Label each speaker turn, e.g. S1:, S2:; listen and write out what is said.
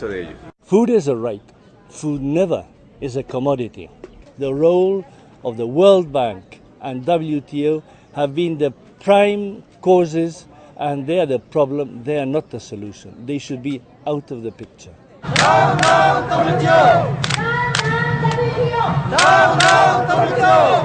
S1: De ello.
S2: Food is a right. Food never is a commodity. The role of the World Bank and WTO have been the prime causes and they are the problem, they are not the solution. They should be out of the picture.
S3: No, no, WTO! No, no, WTO. No.